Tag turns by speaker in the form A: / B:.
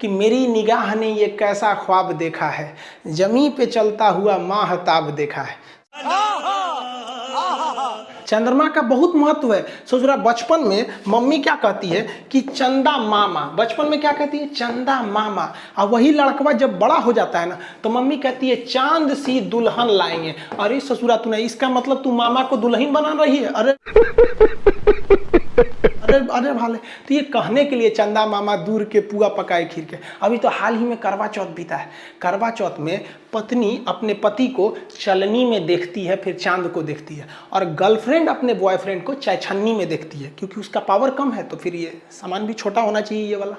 A: कि मेरी निगाह ने ये कैसा ख्वाब देखा है। जमी पे चलता हुआ माहताब देखा है। चंद्रमा का बहुत महत्व है। सोच रहा बचपन में मम्मी क्या कहती है कि चंदा मामा। बचपन में क्या कहती है? चंदा मामा। और वही लड़कवा जब बड़ा हो जाता है ना तो मम्मी कहती है, चाँद सी दुल्हन लाएँगे। अरे ससुरा, तूने इसका मतलब तू मामा को दुल्हन बना रही है? अरे अरे भाले तो ये कहने के लिए चंदा मामा दूर के पुआ पकाए खीर के। अभी तो हाल ही में करवा चौथ बीता है। करवा चौथ में पत्नी अपने पति को चलनी में देखती है, फिर चाँद को देखती है। और गर्लफ्रेंड अपने बॉयफ्रेंड को चाय छन्नी में देखती है, क्योंकि उसका पावर कम है तो फिर ये सामान भी छोटा होना चाहिए ये वाला।